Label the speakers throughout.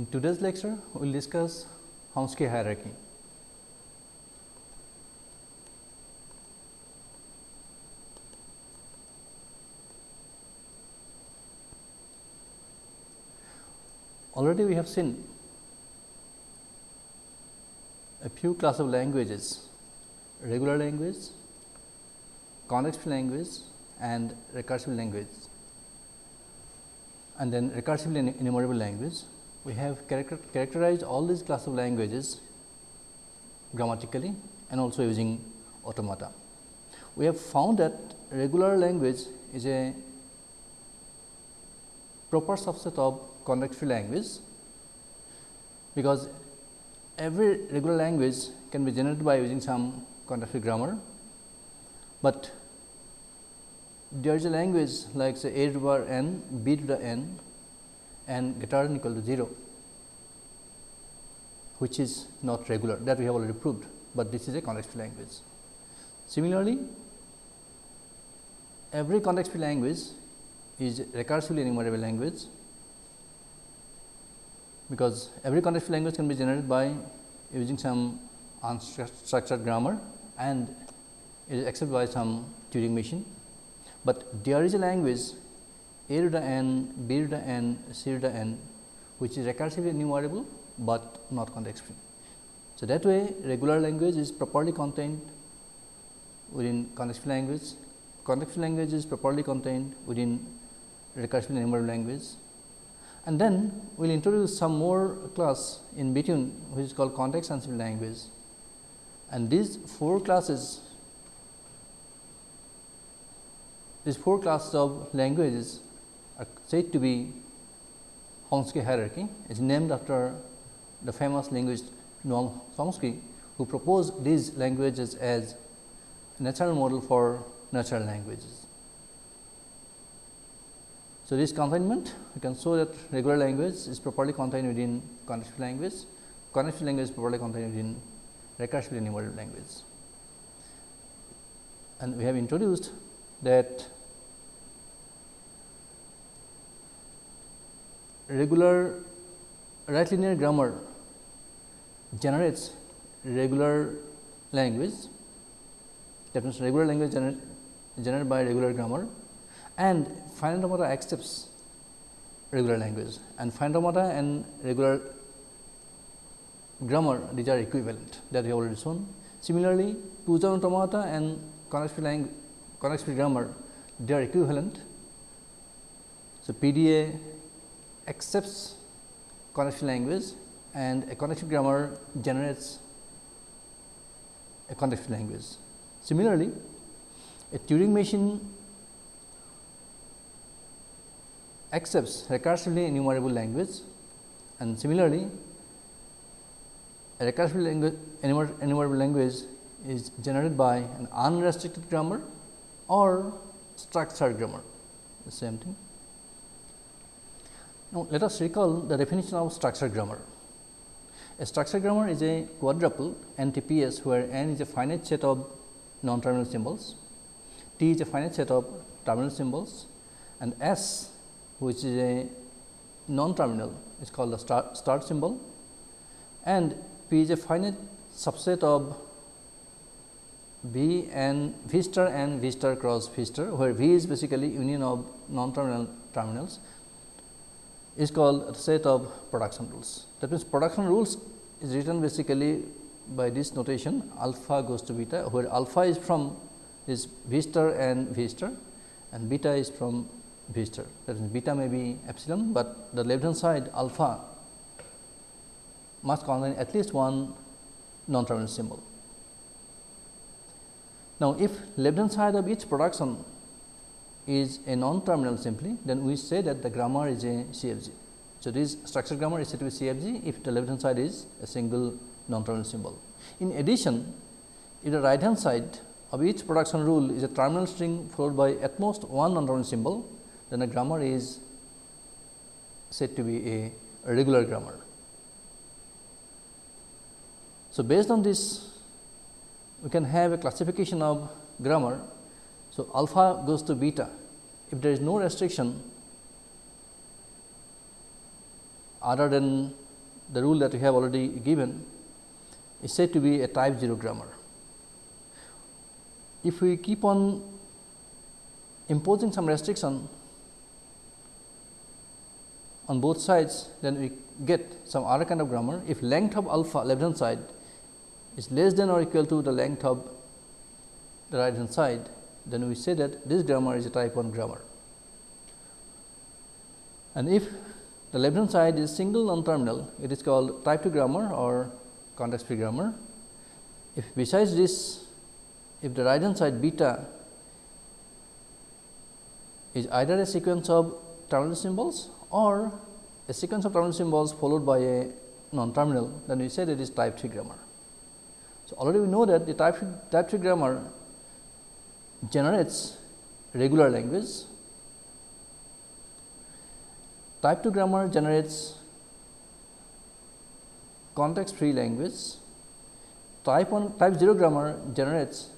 Speaker 1: In today's lecture, we will discuss Chomsky hierarchy. Already we have seen a few class of languages, regular language, context language and recursive language and then recursively enumerable language. We have character characterized all these class of languages grammatically and also using automata. We have found that regular language is a proper subset of context free language, because every regular language can be generated by using some context free grammar, but there is a language like say a to the n, b to the n and greater than equal to 0, which is not regular that we have already proved, but this is a context free language. Similarly, every context free language is recursively enumerable language, because every context free language can be generated by using some unstructured grammar and is accepted by some Turing machine but there is a language a to the n, b to n, to n which is recursively enumerable, but not context free. So, that way regular language is properly contained within context free language, context free language is properly contained within recursively enumerable language. And then we will introduce some more class in between which is called context sensitive language. And these four classes these four classes of languages are said to be Chomsky hierarchy. is named after the famous linguist Noam Chomsky, who proposed these languages as natural model for natural languages. So, this containment we can show that regular language is properly contained within context language, context language is properly contained within recursively enumerable language. And we have introduced that regular right linear grammar generates regular language that means regular language gener generated by regular grammar and finite automata accepts regular language and finite automata and regular grammar these are equivalent that we have already shown. Similarly, Pujan automata and context language context grammar they are equivalent. So, PDA accepts context language and a context grammar generates a context language. Similarly, a Turing machine accepts recursively enumerable language and similarly a recursively language, enumerable language is generated by an unrestricted grammar or structured grammar, the same thing. Now, let us recall the definition of structured grammar. A structured grammar is a quadruple NTPS, where n is a finite set of non-terminal symbols, t is a finite set of terminal symbols and s which is a non-terminal is called the start, start symbol and p is a finite subset of V and V star and V star cross V star, where V is basically union of non-terminal terminals is called set of production rules. That means, production rules is written basically by this notation alpha goes to beta, where alpha is from is V star and V star and beta is from V star. That means, beta may be epsilon, but the left hand side alpha must contain at least one non-terminal symbol. Now, if left hand side of each production is a non-terminal simply, then we say that the grammar is a CFG. So, this structured grammar is said to be CFG if the left hand side is a single non-terminal symbol. In addition, if the right hand side of each production rule is a terminal string followed by at most one non-terminal symbol, then the grammar is said to be a regular grammar. So, based on this we can have a classification of grammar. So, alpha goes to beta if there is no restriction other than the rule that we have already given is said to be a type 0 grammar. If we keep on imposing some restriction on both sides, then we get some other kind of grammar. If length of alpha left hand side is less than or equal to the length of the right hand side, then we say that this grammar is a type 1 grammar. And if the left hand side is single non terminal, it is called type 2 grammar or context free grammar. If besides this, if the right hand side beta is either a sequence of terminal symbols or a sequence of terminal symbols followed by a non terminal, then we say that it is type 3 grammar. So, already we know that the type, type 3 grammar generates regular language. Type 2 grammar generates context free language. Type 1 type 0 grammar generates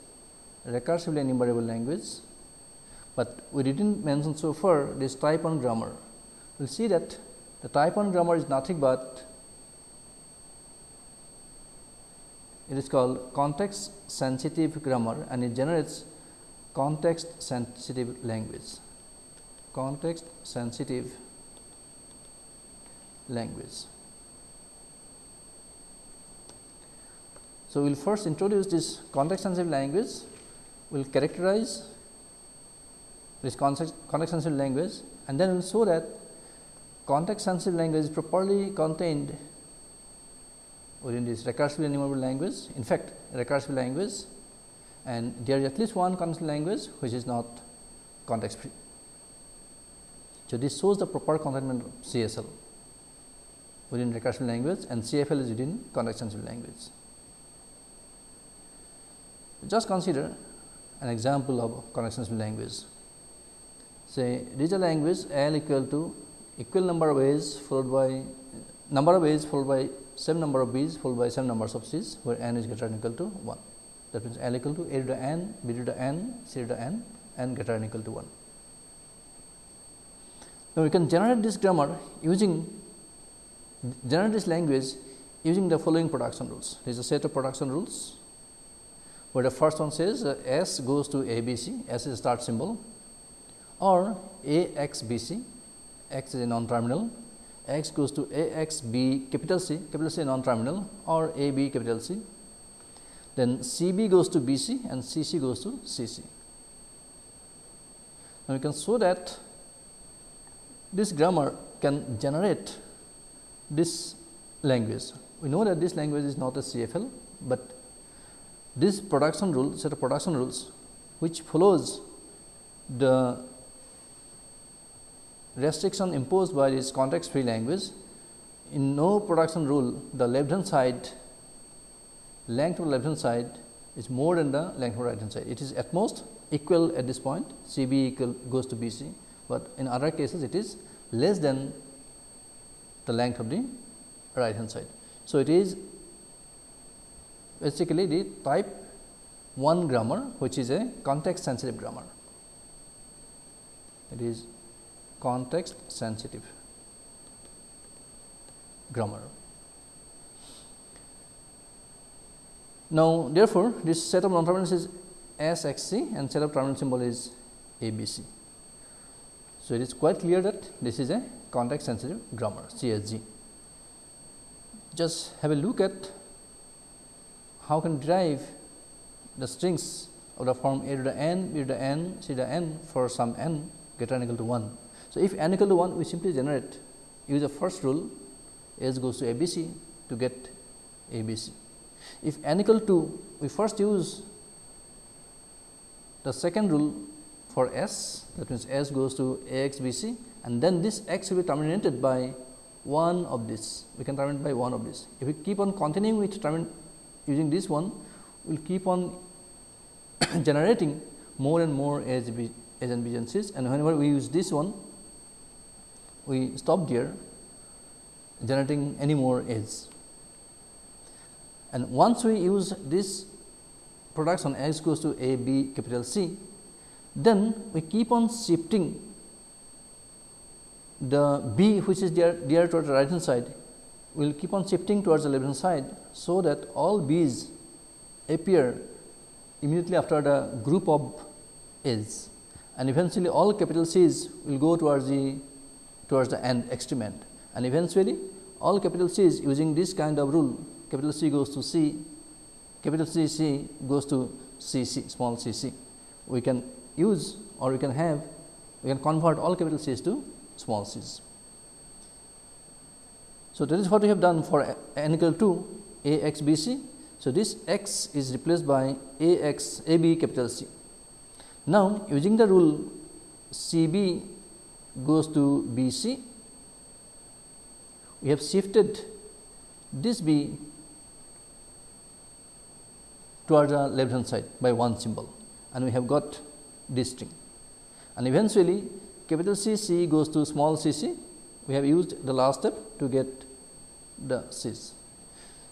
Speaker 1: recursively enumerable language, but we did not mention so far this type 1 grammar. We will see that the type 1 grammar is nothing but it is called context sensitive grammar and it generates context sensitive language. Context sensitive language. So we will first introduce this context sensitive language. We will characterize this context, context sensitive language and then we will show that context sensitive language is properly contained within this recursively enumerable language. In fact, recursive language and there is at least one context language which is not context free. So, this shows the proper containment of CSL within recursive language and CFL is within context sensitive language. Just consider an example of context sensitive language. Say, this is a language L equal to equal number of A's followed by number of A's followed by same number of B's followed by same numbers of C's where n is greater than equal to 1. That means, L equal to A to the n, B to the n, C to the n and greater than equal to 1. Now, we can generate this grammar using generate this language using the following production rules. There is a set of production rules, where the first one says uh, S goes to A B C, S is a start symbol. Or A x B C, x is a non terminal, x goes to A x B capital C, capital C non terminal or A B capital C then C B goes to B C and C C goes to C C. Now, we can show that this grammar can generate this language. We know that this language is not a CFL, but this production rule set of production rules which follows the restriction imposed by this context free language. In no production rule the left hand side length of the left hand side is more than the length of the right hand side. It is at most equal at this point C b equal goes to B c, but in other cases it is less than the length of the right hand side. So, it is basically the type 1 grammar which is a context sensitive grammar. It is context sensitive grammar. Now, therefore, this set of non terminals is S x c and set of terminal symbol is A B C. So, it is quite clear that this is a context sensitive grammar CSG. Just have a look at how can derive the strings of the form A to the n, B to the n, C to the n for some n greater than equal to 1. So, if n equal to 1 we simply generate use the first rule S goes to A B C to get A B C. If n equal to we first use the second rule for S that means, S goes to A x B c and then this x will be terminated by one of this we can terminate by one of this. If we keep on continuing with using this one we will keep on generating more and more as as and B and C's and whenever we use this one we stop there generating any more edges. And once we use this production x goes to a b capital C, then we keep on shifting the b which is there, there to the right hand side we will keep on shifting towards the left hand side. So, that all B's appear immediately after the group of A's and eventually all capital C's will go towards the towards the end extreme end and eventually all capital C's using this kind of rule capital C goes to C, capital C C goes to C C small c c. We can use or we can have we can convert all capital C's to small c's. So, that is what we have done for n equal to a x b c. So, this x is replaced by a x a b capital C. Now, using the rule C b goes to B c, we have shifted this b towards the left hand side by one symbol. And we have got this string. And eventually capital C C goes to small c c. We have used the last step to get the C's.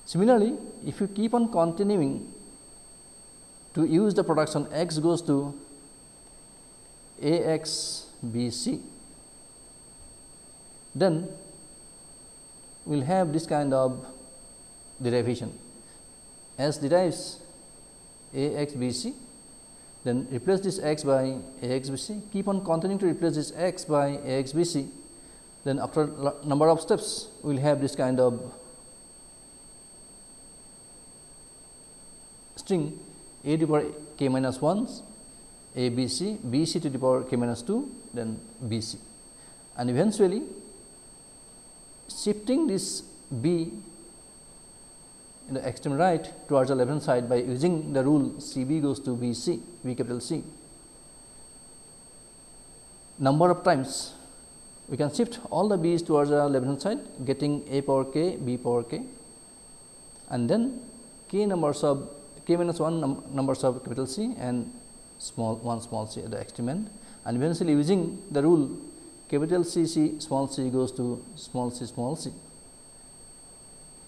Speaker 1: Similarly, if you keep on continuing to use the production x goes to a x b c, then we will have this kind of derivation. S derives a x b c then replace this x by a x b c. Keep on continuing to replace this x by a x b c. Then after number of steps we will have this kind of string. A to the power k minus 1 a b c b c to the power k minus 2 then b c. And eventually shifting this b in the extreme right towards the left hand side by using the rule C b goes to B c B capital C. Number of times we can shift all the b's towards the left hand side getting a power k b power k and then k numbers of k minus 1 num numbers of capital C and small 1 small c at the extreme end and eventually using the rule capital C C small c goes to small c small c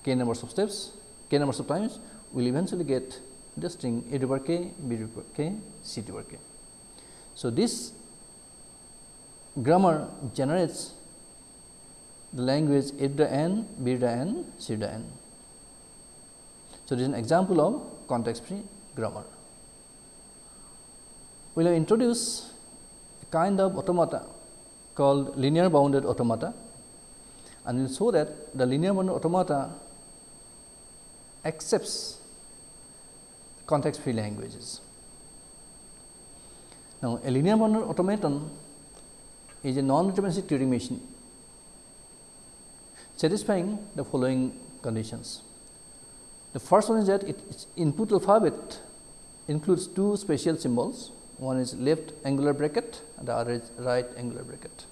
Speaker 1: k numbers of steps k numbers of times we will eventually get the string a to the k b to the k c to the k. So, this grammar generates the language A to the n, B to the n, C to the n. So, this is an example of context free grammar. We will introduce a kind of automata called linear bounded automata and we will show that the linear bounded automata accepts context free languages. Now, a linear bounded automaton is a non-deterministic Turing machine satisfying the following conditions. The first one is that its input alphabet includes two special symbols, one is left angular bracket and the other is right angular bracket.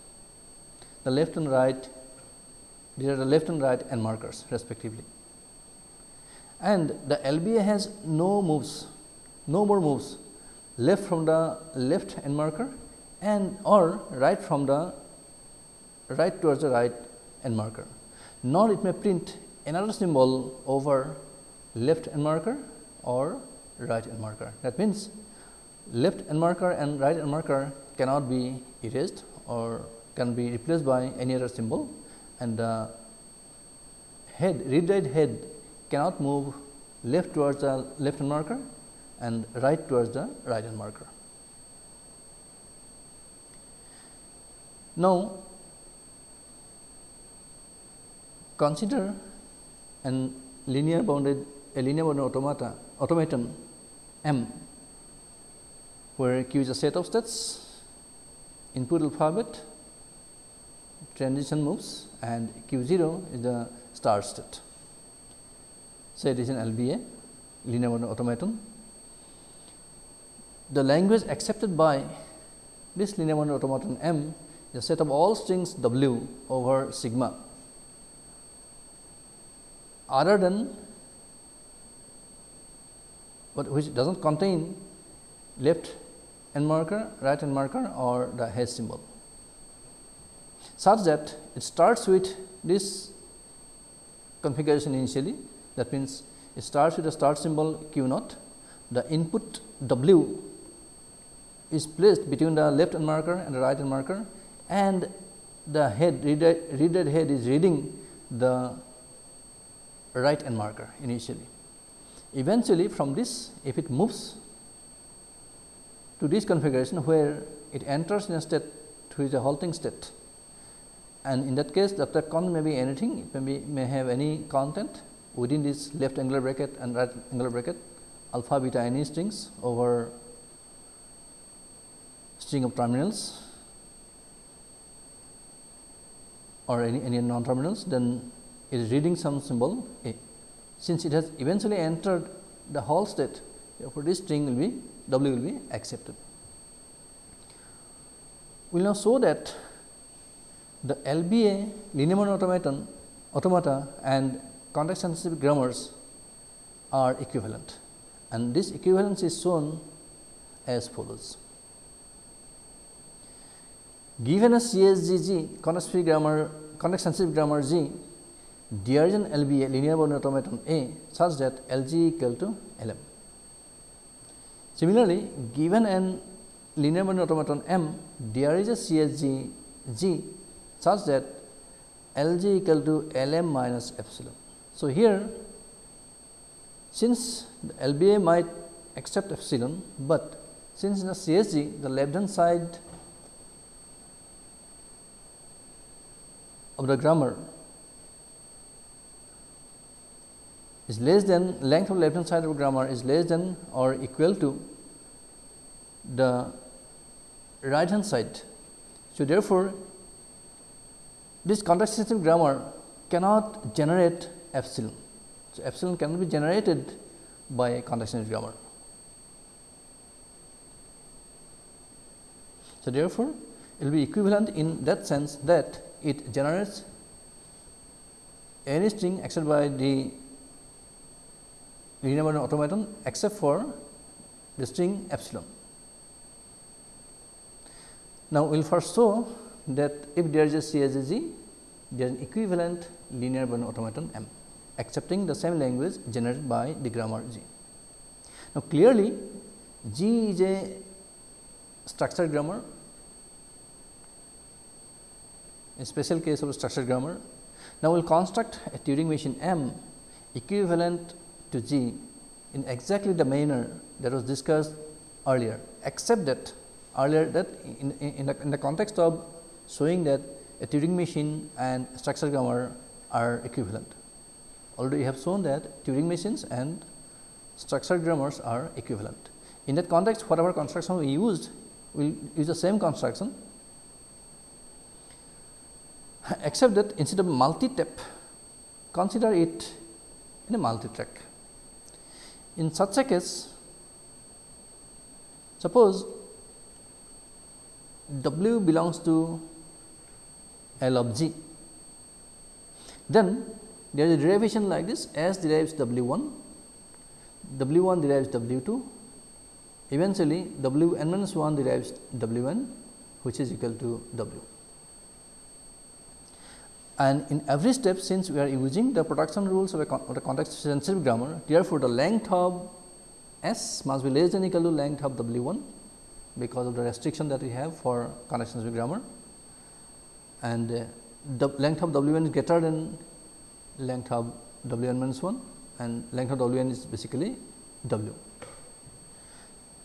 Speaker 1: The left and right, these are the left and right end markers respectively. And the LBA has no moves, no more moves left from the left end marker and or right from the right towards the right end marker. Nor it may print another symbol over left end marker or right end marker. That means, left end marker and right end marker cannot be erased or can be replaced by any other symbol and the head read write head cannot move left towards the left hand marker and right towards the right hand marker. Now, consider an linear bounded a linear bounded automata automaton M, where Q is a set of states, input alphabet, transition moves and Q 0 is the start state. Say it is an LBA linear automaton. The language accepted by this linear automaton M the set of all strings w over sigma other than but which does not contain left end marker, right end marker or the hash symbol such that it starts with this configuration initially that means, it starts with the start symbol q naught. The input w is placed between the left end marker and the right end marker and the head read, read head is reading the right end marker initially. Eventually, from this if it moves to this configuration where it enters in a state which is a halting state and in that case the count may be anything. It may be may have any content within this left angular bracket and right angular bracket alpha beta any strings over string of terminals or any, any non terminals then it is reading some symbol a. Since it has eventually entered the whole state therefore, this string will be w will be accepted. We will now show that the LBA linear automaton automata and context sensitive grammars are equivalent and this equivalence is shown as follows. Given a CSGG context free grammar context sensitive grammar G, there is an LBA linear mode automaton A such that LG equal to LM. Similarly, given an linear mode automaton M, there is a CSG G such that Lg equal to Lm minus epsilon. So, here since the LBA might accept epsilon, but since in the CSG the left hand side of the grammar is less than length of left hand side of grammar is less than or equal to the right hand side. So, therefore, this context sensitive grammar cannot generate epsilon. So, epsilon cannot be generated by sensitive grammar. So, therefore, it will be equivalent in that sense that it generates any string except by the linear automaton except for the string epsilon. Now, we will first show that if there is a CSG, there is an equivalent linear automaton M accepting the same language generated by the grammar G. Now, clearly G is a structured grammar, a special case of a structured grammar. Now, we will construct a Turing machine M equivalent to G in exactly the manner that was discussed earlier, except that earlier that in, in, the, in the context of showing that a Turing machine and structured grammar are equivalent. Already we have shown that Turing machines and structured grammars are equivalent. In that context, whatever construction we used, we will use the same construction, except that instead of multi-tape, consider it in a multi-track. In such a case, suppose W belongs to L of g. Then there is a derivation like this. S derives W 1, W 1 derives W 2, eventually W n minus 1 derives W n which is equal to W. And in every step since we are using the production rules of a, con a context sensitive grammar, therefore, the length of S must be less than equal to length of W 1 because of the restriction that we have for context sensitive grammar. And uh, the length of W n is greater than length of W n minus 1 and length of W n is basically W.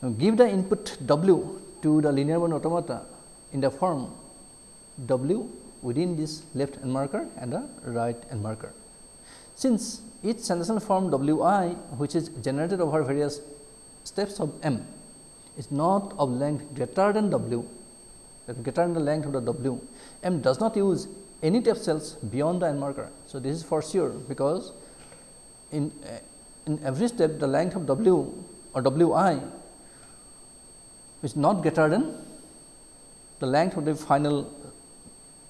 Speaker 1: Now, give the input W to the linear one automata in the form W within this left end marker and the right end marker. Since each sentential form W i which is generated over various steps of m is not of length greater than W that greater than the length of the W, M does not use any step cells beyond the end marker. So, this is for sure because in uh, in every step the length of W or W i is not greater than the length of the final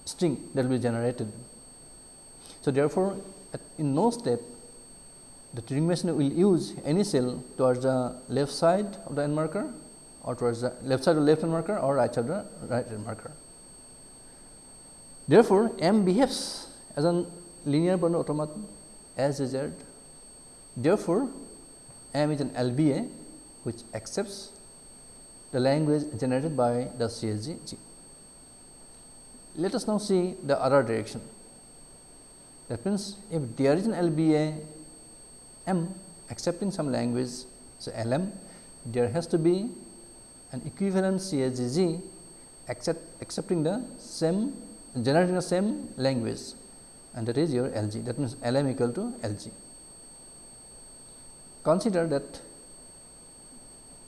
Speaker 1: string that will be generated. So, therefore, in no step the Turing machine will use any cell towards the left side of the end marker or towards the left side of the left hand marker or right side of the right hand marker. Therefore, M behaves as a linear bounded automaton as desired. Therefore, M is an LBA which accepts the language generated by the CSG. Let us now see the other direction. That means, if there is an LBA M accepting some language so LM, there has to be an equivalent CSGG accept, accepting the same generating the same language and that is your LG that means LM equal to LG. Consider that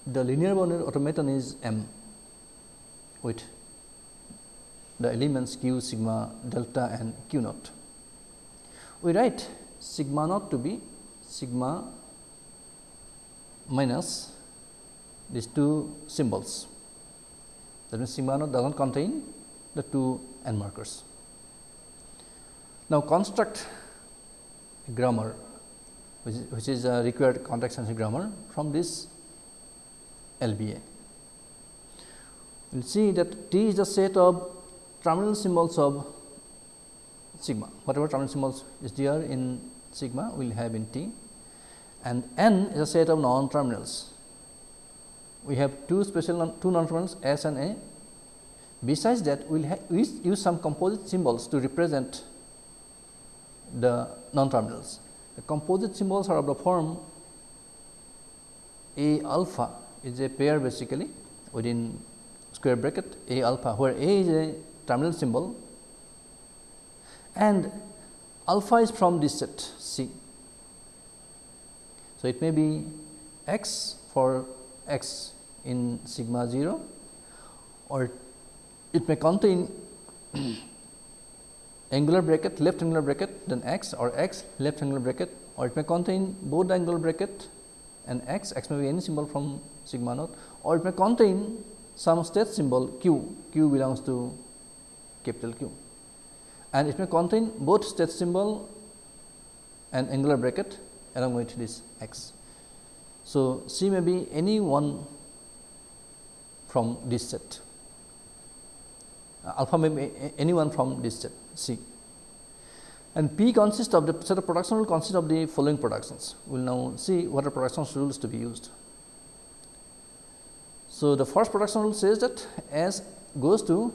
Speaker 1: the linear bounded automaton is M with the elements q, sigma, delta and q naught. We write sigma naught to be sigma minus these two symbols. That means, sigma naught does not contain the two n markers. Now, construct a grammar which is, which is a required context sensitive grammar from this LBA. We will see that T is the set of terminal symbols of sigma, whatever terminal symbols is there in sigma we will have in T and N is a set of non terminals. We have two special non, two non terminals S and A. Besides that, we will use some composite symbols to represent the non terminals. The composite symbols are of the form A alpha is a pair basically within square bracket A alpha, where A is a terminal symbol and alpha is from this set C. So, it may be x for x in sigma 0 or it may contain angular bracket left angular bracket then x or x left angular bracket or it may contain both angular bracket and x, x may be any symbol from sigma naught or it may contain some state symbol q, q belongs to capital Q and it may contain both state symbol and angular bracket along with this x. So, C may be any one from this set Uh, alpha may be any one from this set C and P consists of the set of production rule consists of the following productions. We will now see what are production rules to be used. So, the first production rule says that S goes to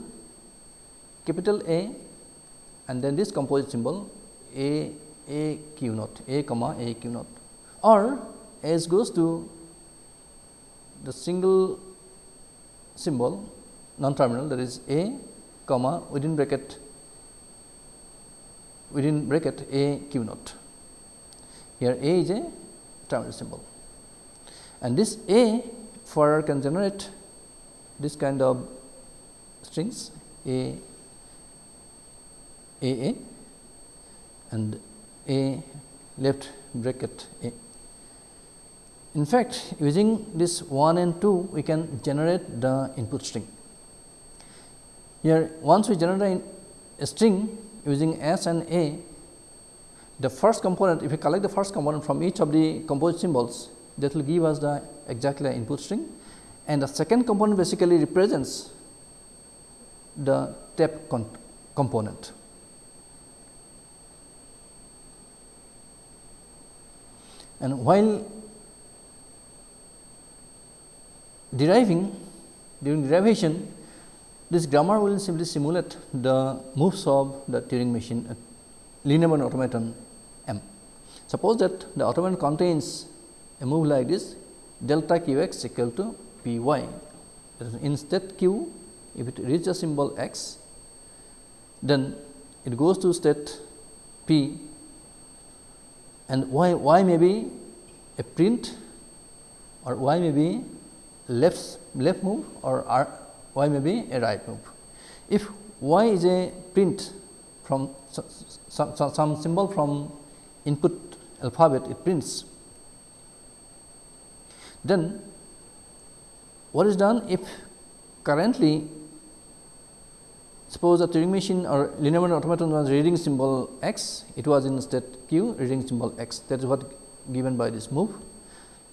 Speaker 1: capital A and then this composite symbol A A q naught A comma A q naught or S goes to the single symbol non terminal that is A comma within bracket within bracket A q naught. Here A is a terminal symbol and this A further can generate this kind of strings A A A and A left bracket A. In fact, using this 1 and 2 we can generate the input string. Here once we generate a string using S and A, the first component if we collect the first component from each of the composite symbols that will give us the exactly the input string and the second component basically represents the tape component. And while deriving during derivation this grammar will simply simulate the moves of the Turing machine uh, linear automaton M. Suppose that the automaton contains a move like this delta q x equal to p y. In state q, if it reaches a symbol x, then it goes to state p and y, y may be a print or y may be left left move or r, y may be a right move. If y is a print from some, some, some symbol from input alphabet it prints, then what is done if currently suppose a Turing machine or linear automaton was reading symbol x, it was in state q reading symbol x that is what given by this move.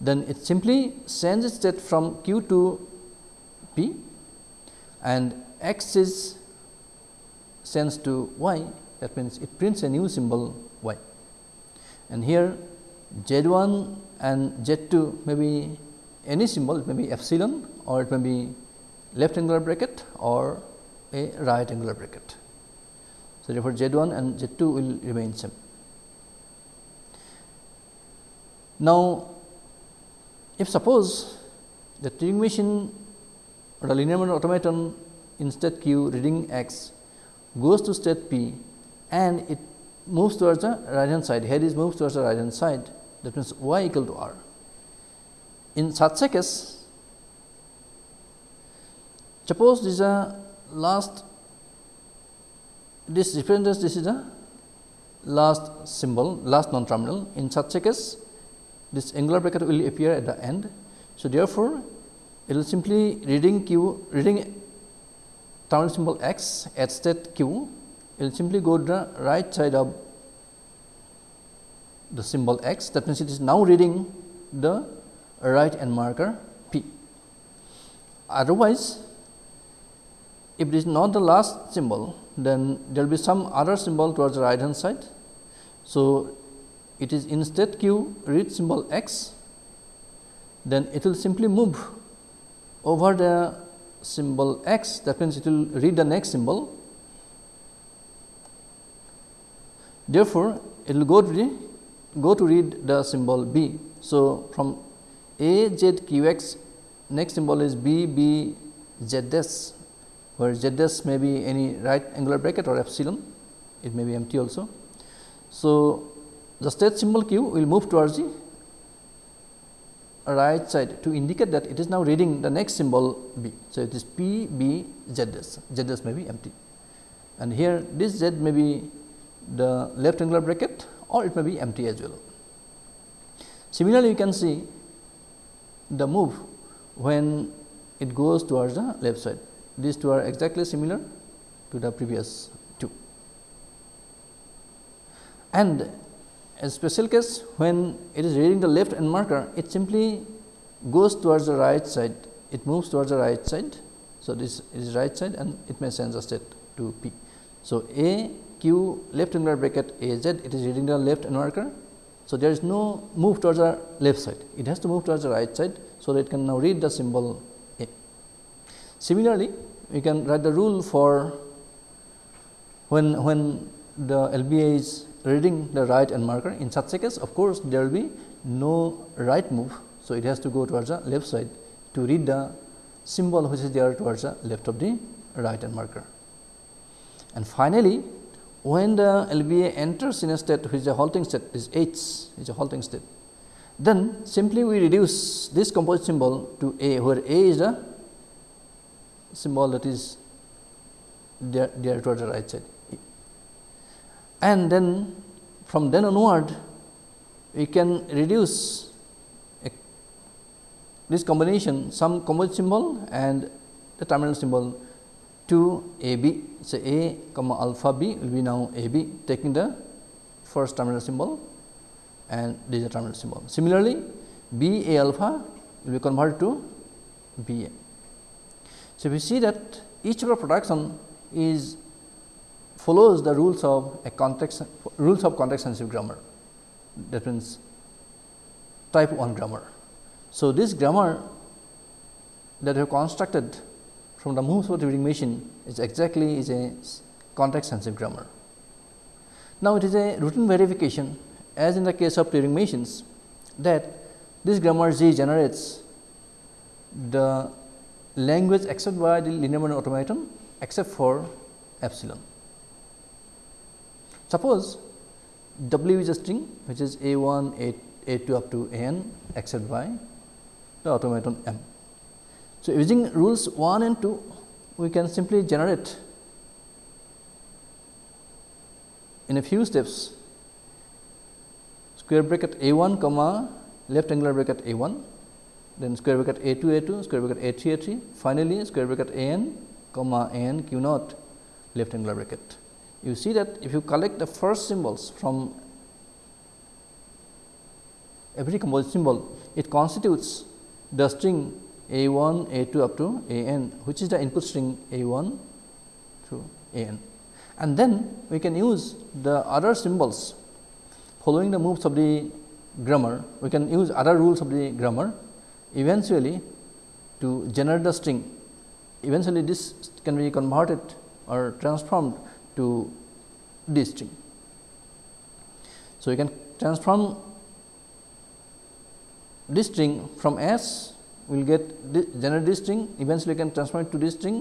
Speaker 1: Then it simply sends its state from q to p and x is sends to y that means, it prints a new symbol y and here z 1 and z 2 may be any symbol it may be epsilon or it may be left angular bracket or a right angular bracket. So, therefore, Z 1 and Z 2 will remain same. Now, if suppose the Turing machine or the linear automaton in state q reading x goes to state p and it moves towards the right hand side, head is moves towards the right hand side that means y equal to r. In such a case, suppose this is a last this represents this is a last symbol last non terminal in such a case this angular bracket will appear at the end. So, therefore, it will simply reading q reading terminal symbol x at state q it will simply go to the right side of the symbol x that means it is now reading the right end marker p. Otherwise, if it is not the last symbol then there will be some other symbol towards the right hand side. So, it is in state q read symbol x then it will simply move over the symbol x that means it will read the next symbol. Therefore, it will go to the go to read the symbol b. So, from a z q x next symbol is b b z dash where z dash may be any right angular bracket or epsilon it may be empty also. So, the state symbol q will move towards the right side to indicate that it is now reading the next symbol b. So, it is p b z dash z may be empty and here this z may be the left angular bracket or it may be empty as well. Similarly, you can see the move when it goes towards the left side. These two are exactly similar to the previous two. And a special case when it is reading the left end marker, it simply goes towards the right side, it moves towards the right side. So, this is right side and it may send the state to P. So, A q left angular bracket a z it is reading the left end marker. So, there is no move towards the left side it has to move towards the right side. So, that it can now read the symbol a. Similarly, we can write the rule for when when the LBA is reading the right end marker in such a case of course, there will be no right move. So, it has to go towards the left side to read the symbol which is there towards the left of the right end marker. And finally, when the LBA enters in a state which is a halting state is H is a halting state, then simply we reduce this composite symbol to A where A is the symbol that is there, there towards the right side. And then from then onward we can reduce this combination some composite symbol and the terminal symbol to A B. So, A comma alpha B will be now A B taking the first terminal symbol and this is the terminal symbol. Similarly, B A alpha will be converted to B A. So, we see that each of our production is follows the rules of a context rules of context sensitive grammar that means type 1 grammar. So, this grammar that we have constructed from the moves of the Turing machine is exactly is a context sensitive grammar. Now, it is a routine verification as in the case of Turing machines that this grammar Z generates the language accepted by the linear automaton except for epsilon. Suppose W is a string which is a 1, a, a 2 up to a n except by the automaton M. So, using rules 1 and 2 we can simply generate in a few steps square bracket a 1 comma left angular bracket a 1 then square bracket a 2 a 2 square bracket a 3 a 3 finally, square bracket a n comma a n q naught left angular bracket. You see that if you collect the first symbols from every composite symbol, it constitutes the string a 1, A 2 up to A n which is the input string A 1 through A n. And then we can use the other symbols following the moves of the grammar, we can use other rules of the grammar eventually to generate the string. Eventually, this can be converted or transformed to D string. So, you can transform this string from S we will get generate this string eventually you can transform it to this string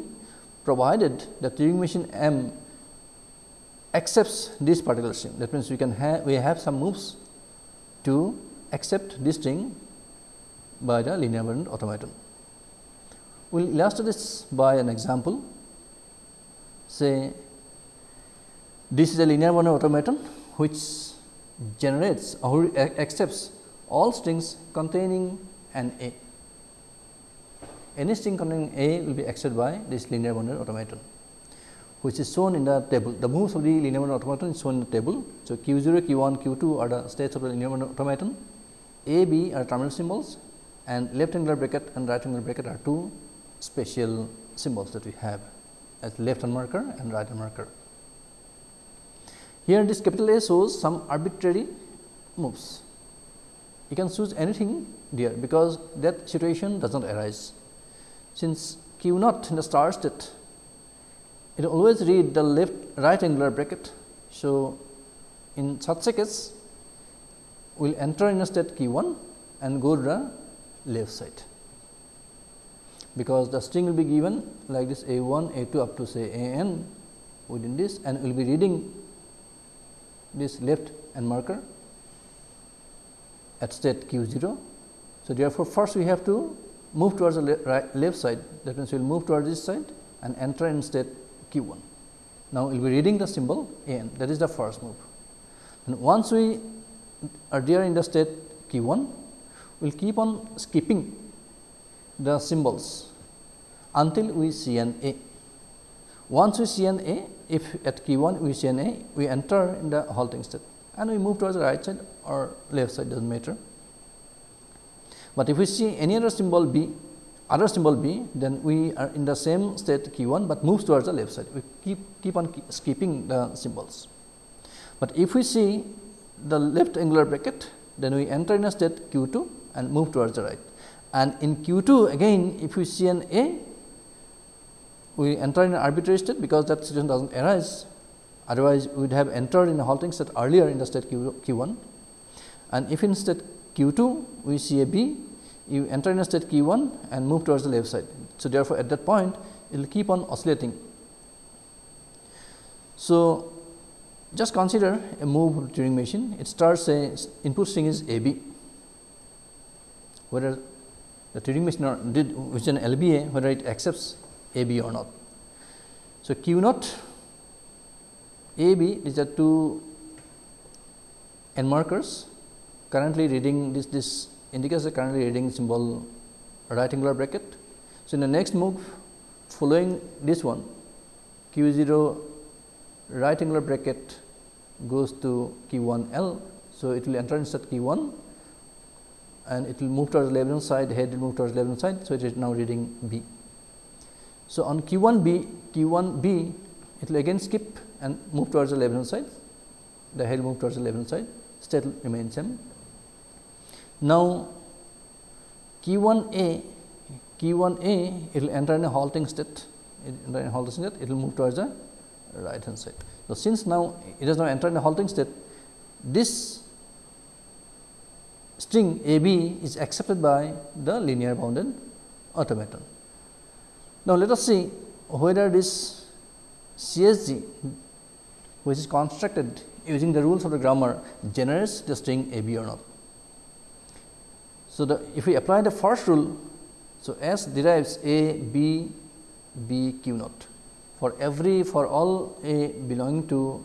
Speaker 1: provided the Turing machine M accepts this particular string that means we can have we have some moves to accept this string by the linear bounded automaton. We will illustrate this by an example say this is a linear bounded automaton which generates or accepts all strings containing an A. Any string containing A will be accepted by this linear bounded automaton which is shown in the table. The moves of the linear bounded automaton is shown in the table. So, q 0, q 1, q 2 are the states of the linear bounded automaton, A, B are terminal symbols and left angular bracket and right angular bracket are two special symbols that we have as left hand marker and right hand marker. Here this capital A shows some arbitrary moves. You can choose anything there because that situation does not arise. Since q naught in the start state it always read the left right angular bracket. So, in such a case we will enter in a state q 1 and go to the left side because the string will be given like this a 1 a 2 up to say a n within this and we will be reading this left and marker at state q 0. So, therefore, first we have to move towards the le right left side that means, we will move towards this side and enter in state q 1. Now, we will be reading the symbol a n that is the first move and once we are there in the state q 1 we will keep on skipping the symbols until we see an A. Once we see an A, if at key 1 we see an A, we enter in the halting state and we move towards the right side or left side does not matter. But if we see any other symbol B, other symbol B, then we are in the same state key 1, but moves towards the left side. We keep, keep on keep skipping the symbols. But if we see the left angular bracket, then we enter in a state q 2 and move towards the right and in q 2 again if we see an A we enter in an arbitrary state because that situation does not arise otherwise we would have entered in a halting state earlier in the state q, q 1 and if in state q 2 we see a B you enter in a state q 1 and move towards the left side. So, therefore, at that point it will keep on oscillating. So, just consider a move Turing machine it starts a input string is a b whether the Turing machine or did which is an LBA whether it accepts A B or not. So, Q naught A B these are two n markers currently reading this this indicates the currently reading symbol right angular bracket. So, in the next move following this one Q 0 right angular bracket goes to Q 1 L. So, it will enter inside Q 1 and it will move towards left hand side, head will move towards left hand side. So, it is now reading B. So, on Q 1 B, Q 1 B, it will again skip and move towards the left hand side, the head will move towards the left hand side, state remains same. Now, Q 1 A, Q 1 A, it will enter in a halting state, enter in a halting state, it will move towards the right hand side. So, since now it has now entered in a halting state, this string a b is accepted by the linear bounded automaton. Now, let us see whether this CSG which is constructed using the rules of the grammar generates the string a b or not. So, the if we apply the first rule, so S derives a b b q naught. For every for all a belonging to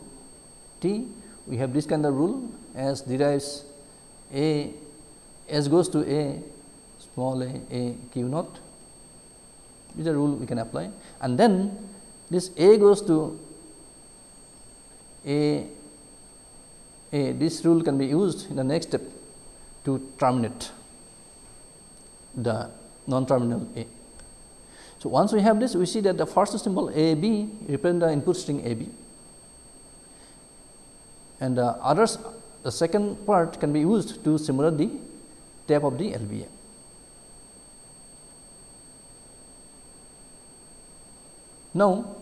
Speaker 1: t we have this kind of rule. S derives a S goes to A small a A q naught is a rule we can apply and then this A goes to A A this rule can be used in the next step to terminate the non terminal A. So, once we have this we see that the first symbol A B represent the input string A B and the others the second part can be used to simulate the tap of the LBA. Now,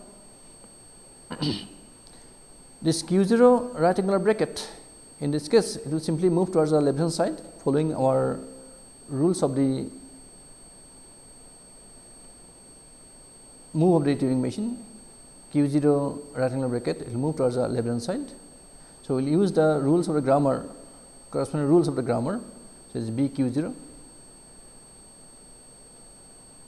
Speaker 1: This q 0 right angular bracket in this case it will simply move towards the left hand side following our rules of the move of the Turing machine q 0 right angular bracket it will move towards the left hand side. So, we will use the rules of the grammar corresponding rules of the grammar. So, it is b q 0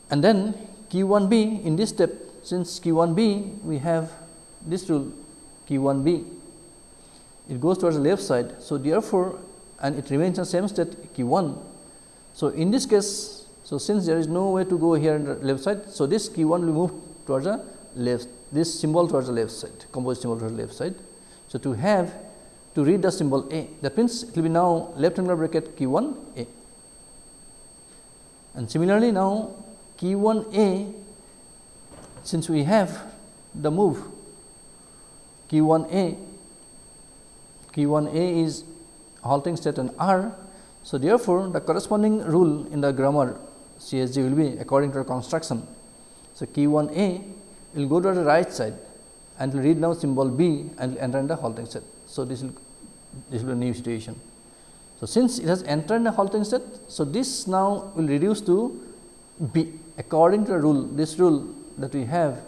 Speaker 1: and then q 1 b in this step since q 1 b we have this rule q 1 b it goes towards the left side. So, therefore, and it remains the same state q 1. So, in this case so, since there is no way to go here on the left side. So, this q 1 will move towards the left this symbol towards the left side composite symbol towards the left side. So, to have to read the symbol A that means, it will be now left angular bracket q 1 A and similarly now q 1 A since we have the move q 1 A q 1 A is halting state and R. So, therefore, the corresponding rule in the grammar CSG will be according to the construction. So, Q 1 A will go to the right side and will read now symbol B and will enter in the halting state. So, this will this will be a new situation. So, since it has entered the halting state, so this now will reduce to B according to the rule this rule that we have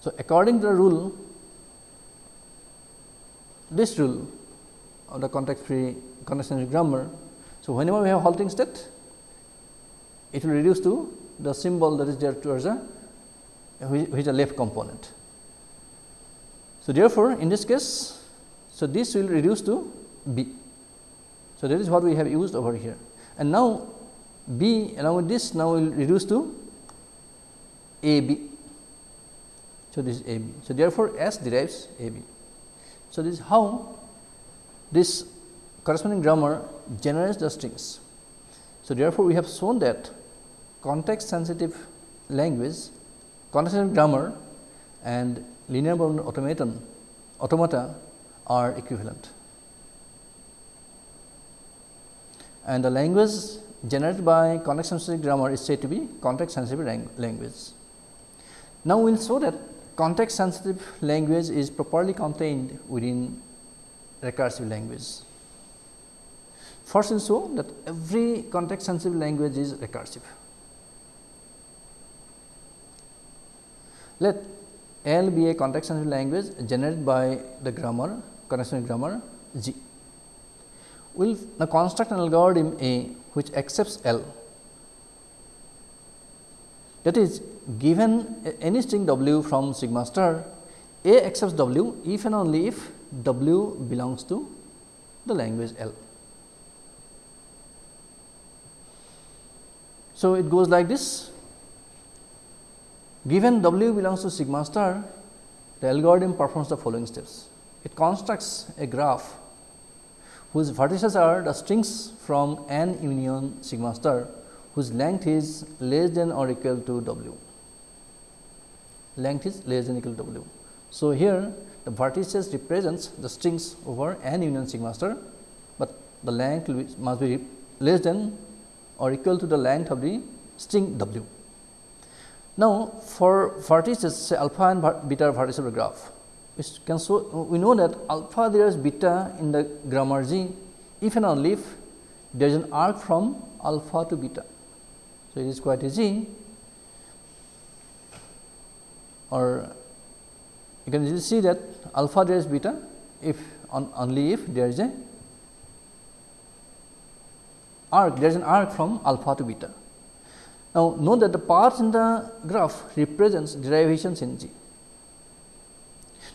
Speaker 1: So, according to the rule this rule of the context free context sensitive grammar. So, whenever we have halting state, it will reduce to the symbol that is there towards the which, is the left component. So, therefore, in this case, so this will reduce to B. So, that is what we have used over here and now B along with this now will reduce to A B. So, this is A B. So, therefore, S derives A B. So, this is how this corresponding grammar generates the strings. So, therefore, we have shown that context sensitive language, context sensitive grammar and linear bound automaton automata are equivalent. And the language generated by context sensitive grammar is said to be context sensitive language. Now, we will show that context sensitive language is properly contained within recursive language. First is show that every context sensitive language is recursive. Let L be a context sensitive language generated by the grammar context sensitive grammar G. Will now construct an algorithm A which accepts L that is given any string w from sigma star, A accepts w if and only if w belongs to the language L. So, it goes like this given w belongs to sigma star the algorithm performs the following steps. It constructs a graph whose vertices are the strings from n union sigma star whose length is less than or equal to w length is less than equal to w. So, here the vertices represents the strings over n union sigma star, but the length must be less than or equal to the length of the string w. Now, for vertices say alpha and beta vertices of the graph, can so we know that alpha there is beta in the grammar G if and only if there is an arc from alpha to beta. So, it is quite easy or you can see that alpha there is beta if on only if there is a arc there is an arc from alpha to beta. Now, note that the paths in the graph represents derivations in G.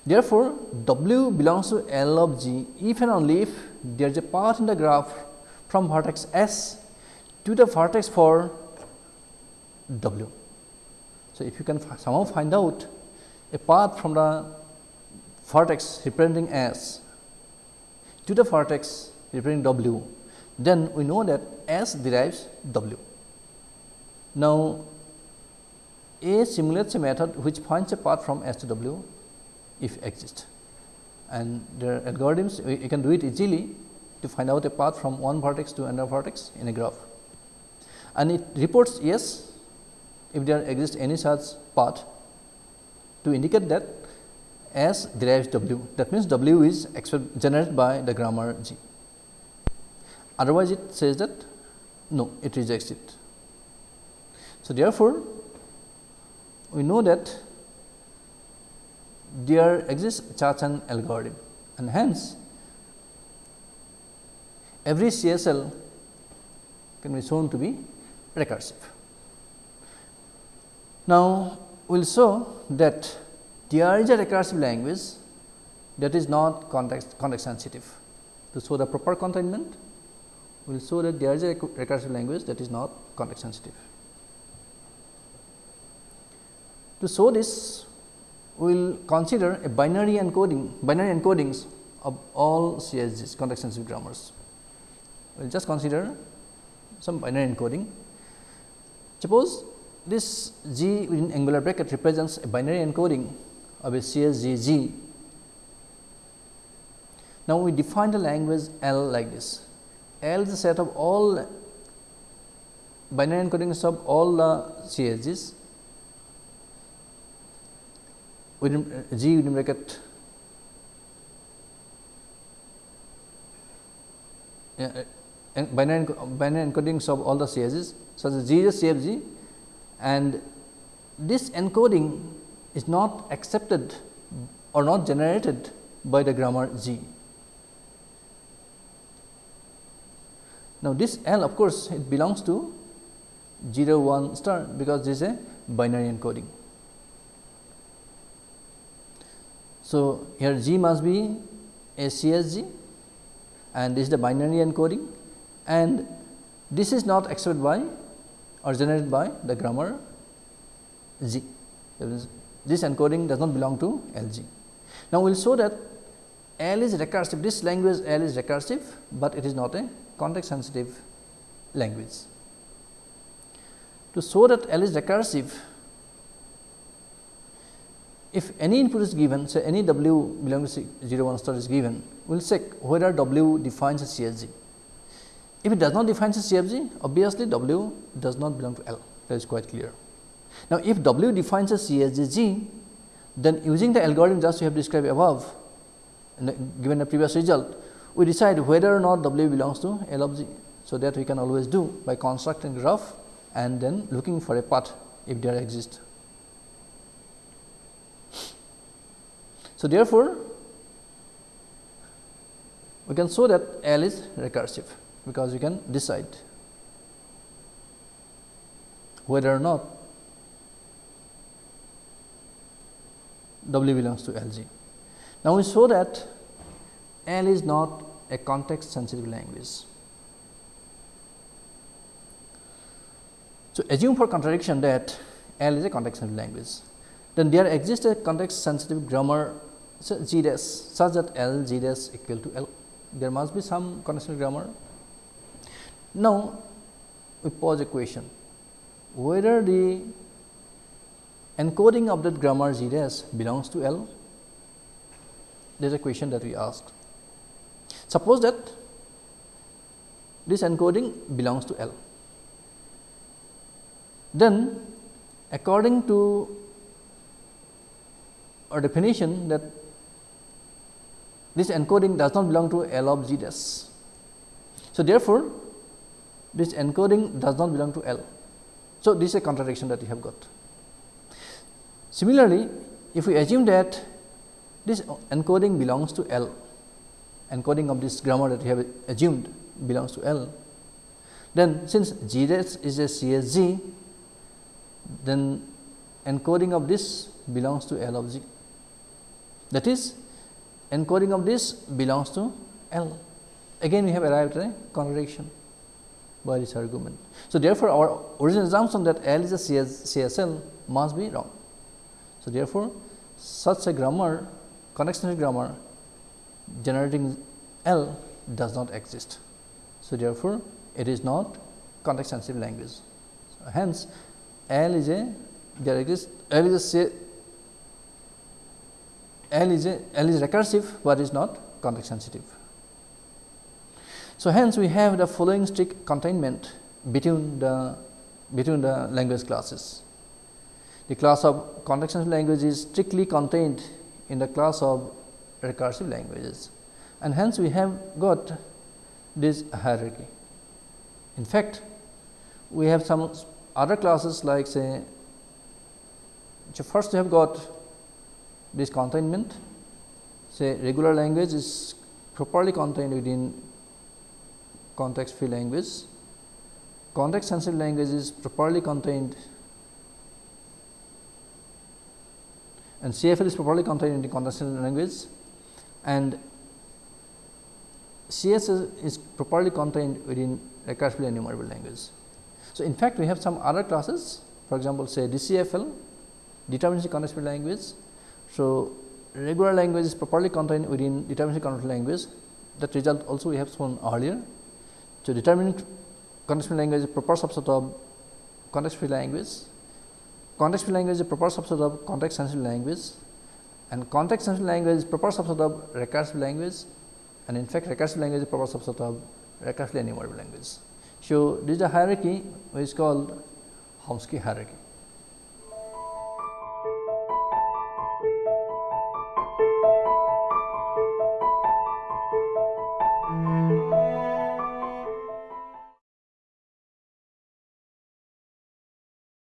Speaker 1: Therefore, W belongs to L of G if and only if there is a path in the graph from vertex S to the vertex for W. So, if you can somehow find out a path from the vertex representing S to the vertex representing W, then we know that S derives W. Now, A simulates a method which finds a path from S to W if exist and are algorithms you can do it easily to find out a path from one vertex to another vertex in a graph and it reports yes if there exists any such path to indicate that S derives W that means W is generated by the grammar G. Otherwise, it says that no it rejects it. So, therefore, we know that there exists Chacham algorithm and hence every CSL can be shown to be recursive. Now, we will show that there is a recursive language that is not context, context sensitive. To show the proper containment, we will show that there is a recursive language that is not context sensitive. To show this, we will consider a binary encoding, binary encodings of all CSGs, context sensitive grammars. We will just consider some binary encoding. Suppose this G within angular bracket represents a binary encoding of a CSG. Now, we define the language L like this. L is the set of all binary encodings of all the CSGs G within bracket uh, binary, encodings of all the CSGs such as G is CFG and this encoding is not accepted or not generated by the grammar G. Now, this L of course, it belongs to 0 1 star because this is a binary encoding. So, here G must be a CSG and this is the binary encoding and this is not accepted by or generated by the grammar G. This encoding does not belong to LG. Now, we will show that L is recursive, this language L is recursive, but it is not a context sensitive language. To show that L is recursive, if any input is given, say any W belonging to 0 1 star is given, we will check whether W defines a CSG. If it does not define a CFG, obviously W does not belong to L, that is quite clear. Now, if W defines a CSG, then using the algorithm just we have described above, given the previous result, we decide whether or not W belongs to L of G. So, that we can always do by constructing graph and then looking for a path if there exists. So, therefore, we can show that L is recursive because you can decide whether or not W belongs to LG. Now, we show that L is not a context sensitive language. So, assume for contradiction that L is a context sensitive language, then there exists a context sensitive grammar G dash such that L G dash equal to L. There must be some sensitive grammar now, we pose a question whether the encoding of that grammar G dash belongs to L? There is a question that we asked. Suppose that this encoding belongs to L. Then according to our definition that this encoding does not belong to L of dash. So, therefore, this encoding does not belong to L. So, this is a contradiction that we have got. Similarly, if we assume that this encoding belongs to L, encoding of this grammar that we have assumed belongs to L, then since dash is a CSG, then encoding of this belongs to L of G. That is, encoding of this belongs to L. Again, we have arrived at a contradiction by this argument. So, therefore, our original assumption that L is a CS, CSL must be wrong. So, therefore, such a grammar connection grammar generating L does not exist. So, therefore, it is not context sensitive language. So, hence, L is a there exists L is a L is a L is recursive, but is not context sensitive. So, hence we have the following strict containment between the between the language classes. the class of context sensitive language is strictly contained in the class of recursive languages and hence we have got this hierarchy. In fact, we have some other classes like say so first we have got this containment say regular language is properly contained within context free language context sensitive language is properly contained and CFL is properly contained in the context sensitive language and CS is properly contained within recursively enumerable language. So, in fact, we have some other classes for example, say DCFL deterministic context free language. So, regular language is properly contained within deterministic context language that result also we have shown earlier. So, deterministic context language is proper subset of context free language. Context free language is proper subset of context sensitive language and context sensitive language is proper subset of recursive language and in fact, recursive language is proper subset of recursively enumerable language. So, this is a hierarchy which is called Chomsky hierarchy.